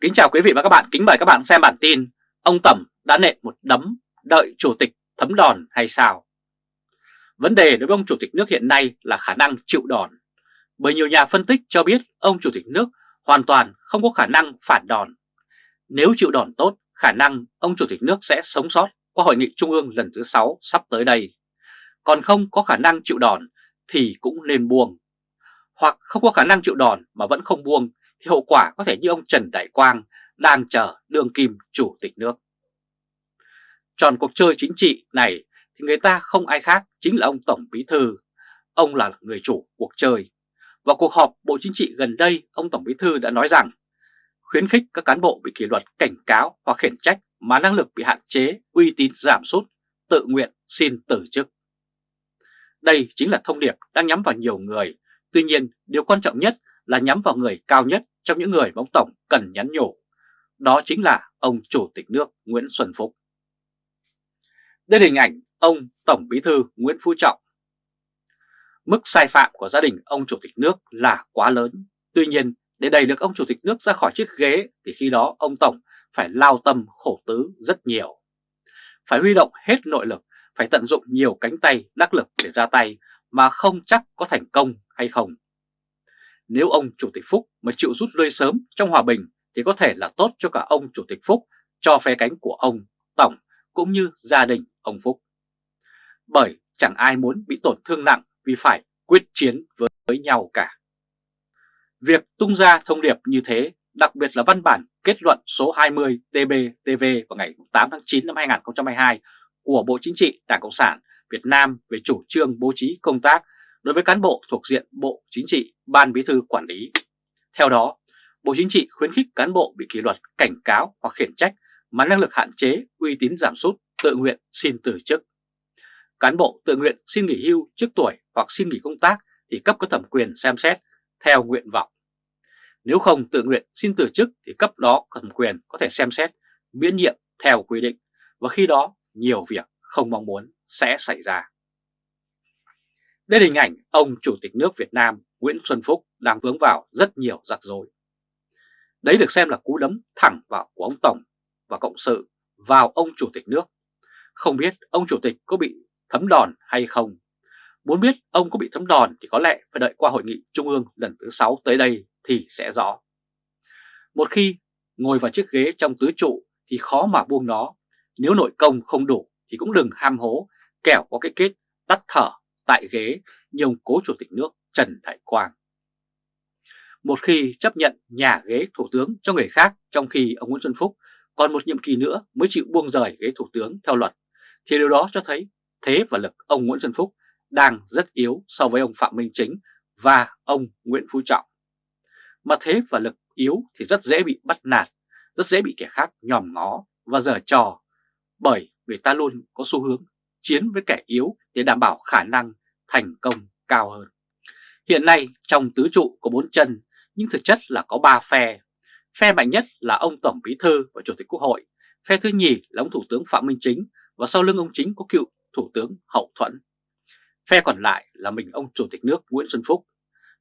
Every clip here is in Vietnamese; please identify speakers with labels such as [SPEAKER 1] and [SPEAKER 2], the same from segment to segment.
[SPEAKER 1] Kính chào quý vị và các bạn, kính mời các bạn xem bản tin Ông Tẩm đã nện một đấm đợi chủ tịch thấm đòn hay sao? Vấn đề đối với ông chủ tịch nước hiện nay là khả năng chịu đòn. Bởi nhiều nhà phân tích cho biết ông chủ tịch nước hoàn toàn không có khả năng phản đòn. Nếu chịu đòn tốt, khả năng ông chủ tịch nước sẽ sống sót qua hội nghị trung ương lần thứ 6 sắp tới đây. Còn không có khả năng chịu đòn thì cũng nên buông. Hoặc không có khả năng chịu đòn mà vẫn không buông thì hậu quả có thể như ông Trần Đại Quang đang chờ đương kim chủ tịch nước. Tròn cuộc chơi chính trị này thì người ta không ai khác chính là ông Tổng Bí Thư. Ông là người chủ cuộc chơi. Và cuộc họp Bộ Chính trị gần đây, ông Tổng Bí Thư đã nói rằng khuyến khích các cán bộ bị kỷ luật cảnh cáo hoặc khiển trách mà năng lực bị hạn chế, uy tín giảm sút, tự nguyện xin từ chức. Đây chính là thông điệp đang nhắm vào nhiều người. Tuy nhiên, điều quan trọng nhất là nhắm vào người cao nhất trong những người mà ông Tổng cần nhắn nhủ. Đó chính là ông Chủ tịch nước Nguyễn Xuân Phúc. Đây là hình ảnh ông Tổng Bí thư Nguyễn Phú Trọng. Mức sai phạm của gia đình ông Chủ tịch nước là quá lớn. Tuy nhiên, để đẩy được ông Chủ tịch nước ra khỏi chiếc ghế thì khi đó ông Tổng phải lao tâm khổ tứ rất nhiều. Phải huy động hết nội lực, phải tận dụng nhiều cánh tay đắc lực để ra tay mà không chắc có thành công hay không. Nếu ông Chủ tịch Phúc mà chịu rút lui sớm trong hòa bình thì có thể là tốt cho cả ông Chủ tịch Phúc, cho phe cánh của ông Tổng cũng như gia đình ông Phúc. Bởi chẳng ai muốn bị tổn thương nặng vì phải quyết chiến với, với nhau cả. Việc tung ra thông điệp như thế, đặc biệt là văn bản kết luận số 20 TB-TV vào ngày 8 tháng 9 năm 2022 của Bộ Chính trị Đảng Cộng sản Việt Nam về chủ trương bố trí công tác đối với cán bộ thuộc diện Bộ Chính trị, Ban Bí thư quản lý. Theo đó, Bộ Chính trị khuyến khích cán bộ bị kỷ luật, cảnh cáo hoặc khiển trách mà năng lực hạn chế, uy tín giảm sút, tự nguyện xin từ chức. Cán bộ tự nguyện xin nghỉ hưu trước tuổi hoặc xin nghỉ công tác thì cấp có thẩm quyền xem xét theo nguyện vọng. Nếu không tự nguyện xin từ chức thì cấp đó thẩm quyền có thể xem xét miễn nhiệm theo quy định và khi đó nhiều việc không mong muốn sẽ xảy ra. Đây là hình ảnh ông Chủ tịch nước Việt Nam Nguyễn Xuân Phúc đang vướng vào rất nhiều rắc rối. Đấy được xem là cú đấm thẳng vào của ông Tổng và Cộng sự vào ông Chủ tịch nước. Không biết ông Chủ tịch có bị thấm đòn hay không? Muốn biết ông có bị thấm đòn thì có lẽ phải đợi qua hội nghị trung ương lần thứ 6 tới đây thì sẽ rõ. Một khi ngồi vào chiếc ghế trong tứ trụ thì khó mà buông nó. Nếu nội công không đủ thì cũng đừng ham hố, kẻo có cái kết tắt thở tại ghế như ông cố chủ tịch nước Trần Đại Quang. Một khi chấp nhận nhà ghế thủ tướng cho người khác trong khi ông Nguyễn Xuân Phúc còn một nhiệm kỳ nữa mới chịu buông rời ghế thủ tướng theo luật, thì điều đó cho thấy thế và lực ông Nguyễn Xuân Phúc đang rất yếu so với ông Phạm Minh Chính và ông Nguyễn Phú Trọng. Mà thế và lực yếu thì rất dễ bị bắt nạt, rất dễ bị kẻ khác nhòm ngó và giở trò, bởi người ta luôn có xu hướng chiến với kẻ yếu để đảm bảo khả năng thành công cao hơn. Hiện nay trong tứ trụ có bốn chân nhưng thực chất là có ba phe. Phe mạnh nhất là ông Tổng Bí Thư và Chủ tịch Quốc hội, phe thứ nhì là ông Thủ tướng Phạm Minh Chính và sau lưng ông Chính có cựu Thủ tướng Hậu Thuẫn. Phe còn lại là mình ông Chủ tịch nước Nguyễn Xuân Phúc.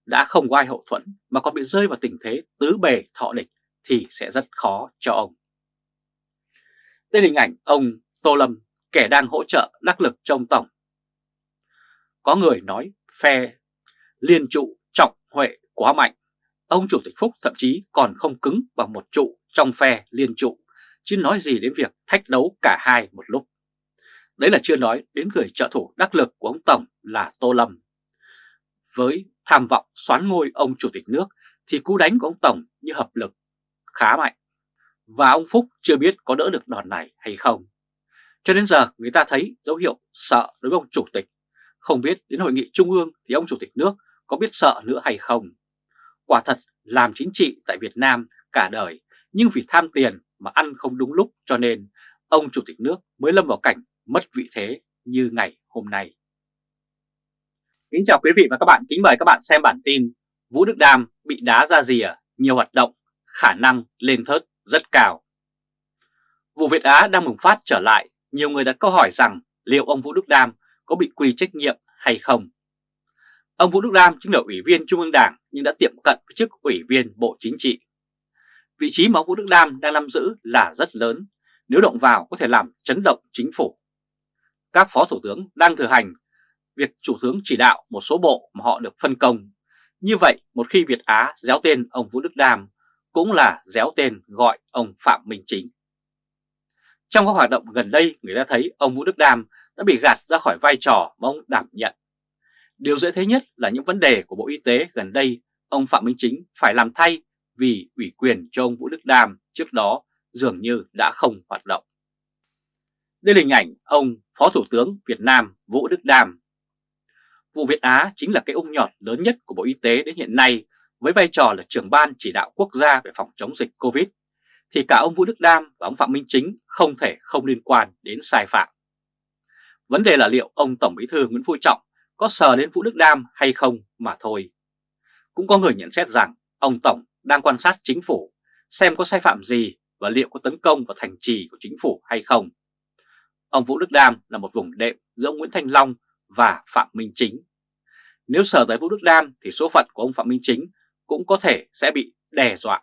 [SPEAKER 1] Đã không có ai hậu thuẫn mà còn bị rơi vào tình thế tứ bề thọ địch thì sẽ rất khó cho ông. Đây là hình ảnh ông Tô Lâm, kẻ đang hỗ trợ đắc lực trong Tổng. Có người nói phe liên trụ trọng huệ quá mạnh. Ông Chủ tịch Phúc thậm chí còn không cứng bằng một trụ trong phe liên trụ, chứ nói gì đến việc thách đấu cả hai một lúc. Đấy là chưa nói đến người trợ thủ đắc lực của ông Tổng là Tô Lâm. Với tham vọng xoán ngôi ông Chủ tịch nước thì cú đánh của ông Tổng như hợp lực khá mạnh. Và ông Phúc chưa biết có đỡ được đòn này hay không. Cho đến giờ người ta thấy dấu hiệu sợ đối với ông Chủ tịch. Không biết đến hội nghị trung ương thì ông Chủ tịch nước có biết sợ nữa hay không. Quả thật làm chính trị tại Việt Nam cả đời nhưng vì tham tiền mà ăn không đúng lúc cho nên ông Chủ tịch nước mới lâm vào cảnh mất vị thế như ngày hôm nay. Kính chào quý vị và các bạn, kính mời các bạn xem bản tin Vũ Đức Đam bị đá ra rìa, nhiều hoạt động, khả năng lên thớt rất cao. Vụ Việt Á đang bùng phát trở lại, nhiều người đặt câu hỏi rằng liệu ông Vũ Đức Đam có bị quy trách nhiệm hay không. Ông Vũ Đức Đam chính là ủy viên Trung ương Đảng nhưng đã tiệm cận với chức ủy viên Bộ Chính trị. Vị trí mà ông Vũ Đức Đam đang nắm giữ là rất lớn, nếu động vào có thể làm chấn động chính phủ. Các phó thủ tướng đang thừa hành việc chủ tướng chỉ đạo một số bộ mà họ được phân công. Như vậy, một khi Việt Á déo tên ông Vũ Đức Đam, cũng là déo tên gọi ông Phạm Minh Chính. Trong các hoạt động gần đây, người ta thấy ông Vũ Đức Đam đã bị gạt ra khỏi vai trò mà ông đảm nhận. Điều dễ thấy nhất là những vấn đề của Bộ Y tế gần đây, ông Phạm Minh Chính phải làm thay vì ủy quyền cho ông Vũ Đức Đam trước đó dường như đã không hoạt động. Đây là hình ảnh ông Phó Thủ tướng Việt Nam Vũ Đức Đam. Vụ Việt Á chính là cái ung nhọt lớn nhất của Bộ Y tế đến hiện nay với vai trò là trưởng ban chỉ đạo quốc gia về phòng chống dịch Covid thì cả ông Vũ Đức Đam và ông Phạm Minh Chính không thể không liên quan đến sai phạm. Vấn đề là liệu ông Tổng Bí thư Nguyễn Phú Trọng có sờ đến Vũ Đức Đam hay không mà thôi. Cũng có người nhận xét rằng ông Tổng đang quan sát chính phủ, xem có sai phạm gì và liệu có tấn công vào thành trì của chính phủ hay không. Ông Vũ Đức Đam là một vùng đệm giữa ông Nguyễn Thanh Long và Phạm Minh Chính. Nếu sờ tới Vũ Đức Đam thì số phận của ông Phạm Minh Chính cũng có thể sẽ bị đe dọa.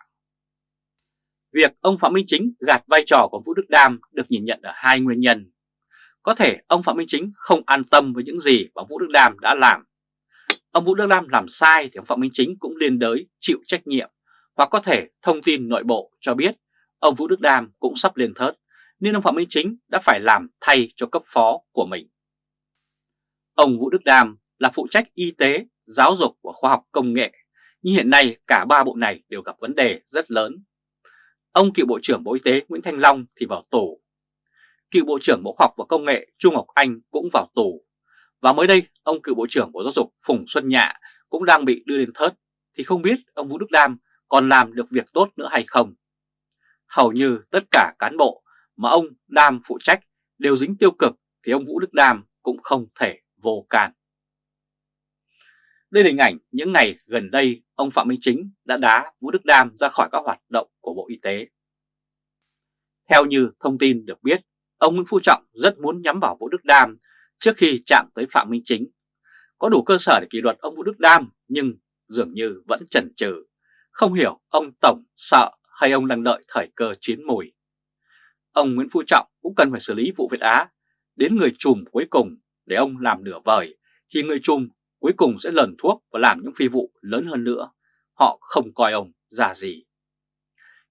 [SPEAKER 1] Việc ông Phạm Minh Chính gạt vai trò của Vũ Đức Đam được nhìn nhận ở hai nguyên nhân. Có thể ông Phạm Minh Chính không an tâm với những gì mà Vũ Đức Đam đã làm. Ông Vũ Đức Đam làm sai thì ông Phạm Minh Chính cũng liên đới chịu trách nhiệm hoặc có thể thông tin nội bộ cho biết ông Vũ Đức Đam cũng sắp lên thớt nên ông Phạm Minh Chính đã phải làm thay cho cấp phó của mình. Ông Vũ Đức Đam là phụ trách y tế, giáo dục và khoa học công nghệ, nhưng hiện nay cả ba bộ này đều gặp vấn đề rất lớn. Ông cựu Bộ trưởng Bộ Y tế Nguyễn Thanh Long thì vào tù. Cựu Bộ trưởng Bộ Khoa học và Công nghệ Trung Ngọc Anh cũng vào tù. Và mới đây, ông cựu Bộ trưởng Bộ Giáo dục Phùng Xuân Nhạ cũng đang bị đưa lên thớt, thì không biết ông Vũ Đức Đam còn làm được việc tốt nữa hay không. Hầu như tất cả cán bộ mà ông Đam phụ trách đều dính tiêu cực thì ông Vũ Đức Đam cũng không thể vô can. Đây là hình ảnh những ngày gần đây ông Phạm Minh Chính đã đá Vũ Đức Đam ra khỏi các hoạt động của Bộ Y tế. Theo như thông tin được biết, ông Nguyễn Phú Trọng rất muốn nhắm vào Vũ Đức Đam trước khi chạm tới Phạm Minh Chính. Có đủ cơ sở để kỷ luật ông Vũ Đức Đam, nhưng dường như vẫn chần chừ. Không hiểu ông Tổng sợ hay ông đang đợi thời cơ chiến mùi. Ông Nguyễn Phú Trọng cũng cần phải xử lý vụ Việt Á đến người chùm cuối cùng để ông làm nửa vời, thì người chùm cuối cùng sẽ lần thuốc và làm những phi vụ lớn hơn nữa. Họ không coi ông ra gì.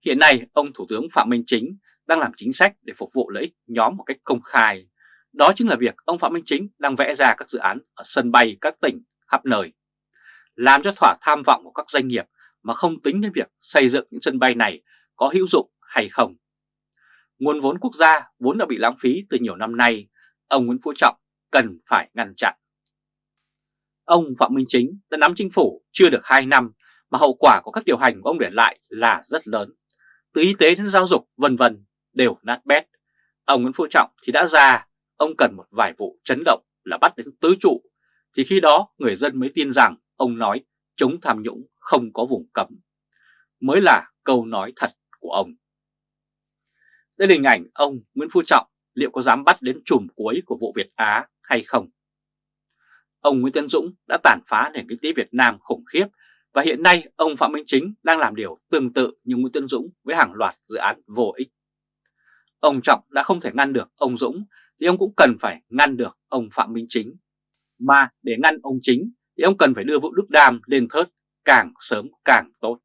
[SPEAKER 1] Hiện nay, ông Thủ tướng Phạm Minh Chính đang làm chính sách để phục vụ lợi ích nhóm một cách công khai. Đó chính là việc ông Phạm Minh Chính đang vẽ ra các dự án ở sân bay các tỉnh khắp nơi. Làm cho thỏa tham vọng của các doanh nghiệp mà không tính đến việc xây dựng những sân bay này có hữu dụng hay không. Nguồn vốn quốc gia vốn đã bị lãng phí từ nhiều năm nay, ông Nguyễn Phú Trọng cần phải ngăn chặn. Ông Phạm Minh Chính đã nắm chính phủ chưa được 2 năm mà hậu quả của các điều hành của ông để lại là rất lớn. Từ y tế đến giáo dục vân vân đều nát bét. Ông Nguyễn Phú Trọng thì đã ra, ông cần một vài vụ chấn động là bắt đến tứ trụ. Thì khi đó người dân mới tin rằng ông nói chống tham nhũng không có vùng cấm. Mới là câu nói thật của ông. Đây là hình ảnh ông Nguyễn Phú Trọng liệu có dám bắt đến chùm cuối của vụ Việt Á hay không? Ông Nguyễn Tân Dũng đã tàn phá nền kinh tế Việt Nam khủng khiếp và hiện nay, ông Phạm Minh Chính đang làm điều tương tự như Nguyễn Tân Dũng với hàng loạt dự án vô ích. Ông Trọng đã không thể ngăn được ông Dũng, thì ông cũng cần phải ngăn được ông Phạm Minh Chính. Mà để ngăn ông Chính, thì ông cần phải đưa Vũ Đức Đam lên thớt càng sớm càng tốt.